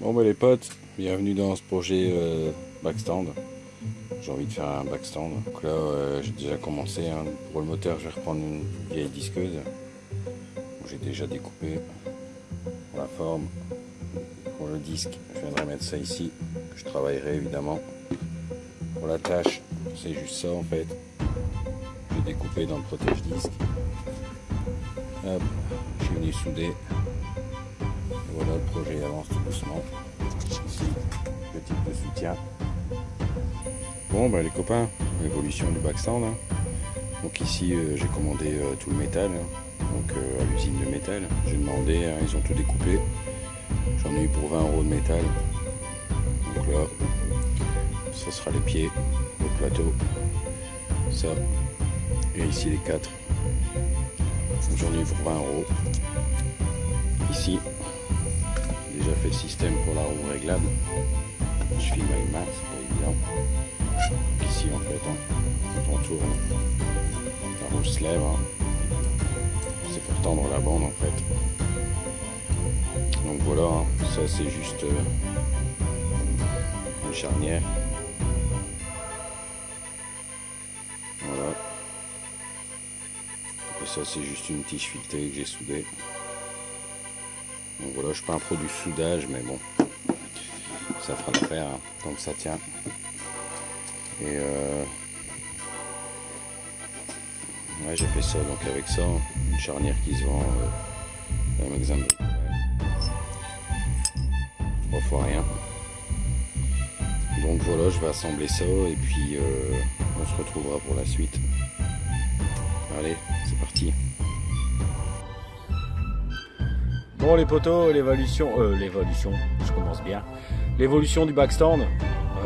bah les potes, bienvenue dans ce projet euh, backstand. J'ai envie de faire un backstand. Donc là euh, j'ai déjà commencé. hein. Pour le moteur je vais reprendre une vieille disqueuse. J'ai déjà découpé la forme. Pour le disque, je viendrai mettre ça ici. Je travaillerai évidemment. Pour la tâche, c'est juste ça en fait. J'ai découpé dans le protège disque. Hop, je suis venu souder. Projet avance tout doucement. Ici, le de soutien. Bon, bah les copains, l'évolution du backstand. hein. Donc ici, euh, j'ai commandé euh, tout le métal. hein. Donc euh, à l'usine de métal. J'ai demandé, hein, ils ont tout découpé. J'en ai eu pour 20 euros de métal. Donc là, ça sera les pieds, le plateau, ça, et ici les quatre. J'en ai eu pour 20 euros. Ici, le système pour la roue réglable. Je filme une main, c'est pas évident. Ici en fait, quand on tourne, la roue se lève. hein. C'est pour tendre la bande en fait. Donc voilà, hein, ça c'est juste euh, une charnière. Voilà. Et ça c'est juste une tige filetée que j'ai soudée. Donc voilà, je suis pas un pro du soudage, mais bon, ça fera l'affaire hein, tant que ça tient. Et euh, ouais, j'ai fait ça donc avec ça, une charnière qui se vend euh, magasin de. Trois fois rien. Donc voilà, je vais assembler ça et puis euh, on se retrouvera pour la suite. Allez, c'est parti. Bon les poteaux, l'évolution, euh, l'évolution, je commence bien. L'évolution du backstand,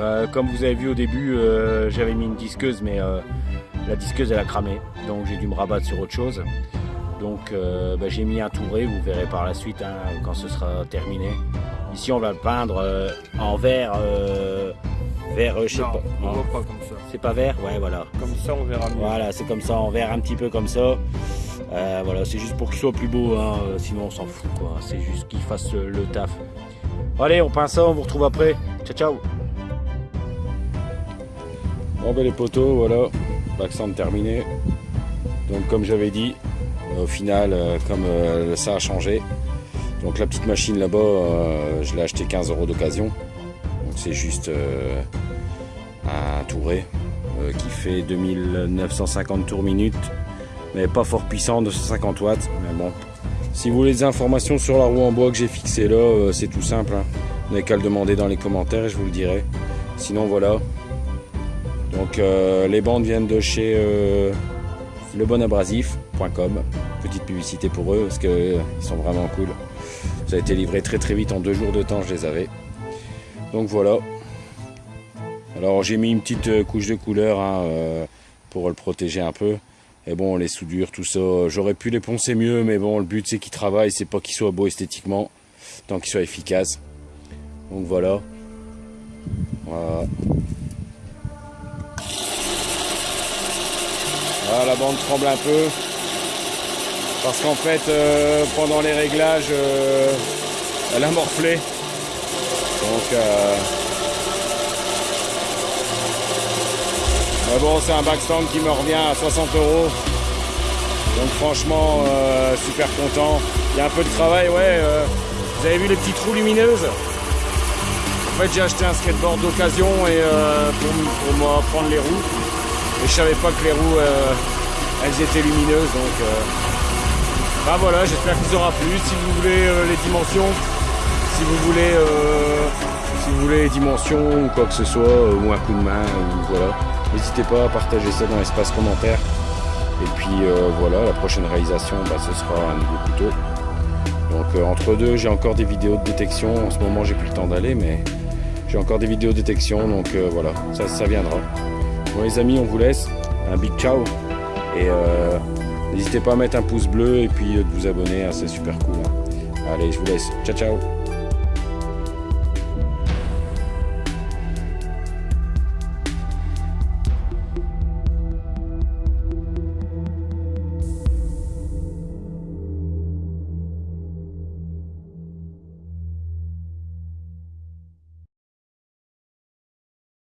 euh, comme vous avez vu au début, euh, j'avais mis une disqueuse, mais euh, la disqueuse elle a cramé, donc j'ai dû me rabattre sur autre chose. Donc bah, j'ai mis un touré, vous verrez par la suite hein, quand ce sera terminé. Ici on va le peindre en vert, vert, euh, je sais Non, pas, on non, voit pas comme ça. c'est pas vert, ouais voilà. Comme ça, on verra mieux. Voilà, c'est comme ça, en vert un petit peu comme ça. Euh, voilà, c'est juste pour qu'il soit plus beau, hein, euh, sinon on s'en fout quoi. C'est juste qu'il fasse le taf. Allez, on peint ça, on vous retrouve après. Ciao ciao Bon ben les poteaux, voilà, backstand terminé. Donc comme j'avais dit, au final, comme ça a changé, donc la petite machine là-bas, je l'ai acheté 15 euros d'occasion. C'est juste euh, un touré euh, qui fait 2950 tours minute, mais pas fort puissant, 250 watts. Mais bon, si vous voulez des informations sur la roue en bois que j'ai fixée là, euh, c'est tout simple. hein. Vous n'avez qu'à le demander dans les commentaires et je vous le dirai. Sinon voilà, donc les bandes viennent de chez lebonabrasif.com. Petite publicité pour eux parce qu'ils sont vraiment cool. Ça a été livré très très vite en deux jours de temps, je les avais. Donc voilà. Alors j'ai mis une petite euh, couche de couleur hein, euh, pour le protéger un peu. Et bon, les soudures, tout ça, j'aurais pu les poncer mieux, mais bon, le but c'est qu'il travaille, c'est pas qu'il soit beau esthétiquement, tant qu'il soit efficace. Donc voilà. Voilà. Voilà, la bande tremble un peu. Parce qu'en fait, euh, pendant les réglages, elle a morflé. Euh, mais bon, c'est un backstand qui me revient à 60 euros. Donc franchement, euh, super content. Il y a un peu de travail, ouais. euh, vous avez vu les petites roues lumineuses? En fait, j'ai acheté un skateboard d'occasion et pour, pour moi prendre les roues. Et je savais pas que les roues, elles étaient lumineuses. Donc, bah voilà, j'espère qu'il vous aura plu. Si vous voulez les dimensions, si vous voulez, voulez les dimensions ou quoi que ce soit, euh, ou un coup de main, ou voilà, n'hésitez pas à partager ça dans l'espace commentaire. Et puis euh, voilà, la prochaine réalisation, bah, ce sera un nouveau couteau. Donc euh, entre deux, j'ai encore des vidéos de détection. En ce moment, j'ai plus le temps d'aller, mais j'ai encore des vidéos de détection. Donc voilà, ça, ça viendra. Bon les amis, on vous laisse. Un big ciao. Et n'hésitez pas à mettre un pouce bleu et puis de vous abonner, hein, c'est super cool. hein. Allez, je vous laisse. Ciao ciao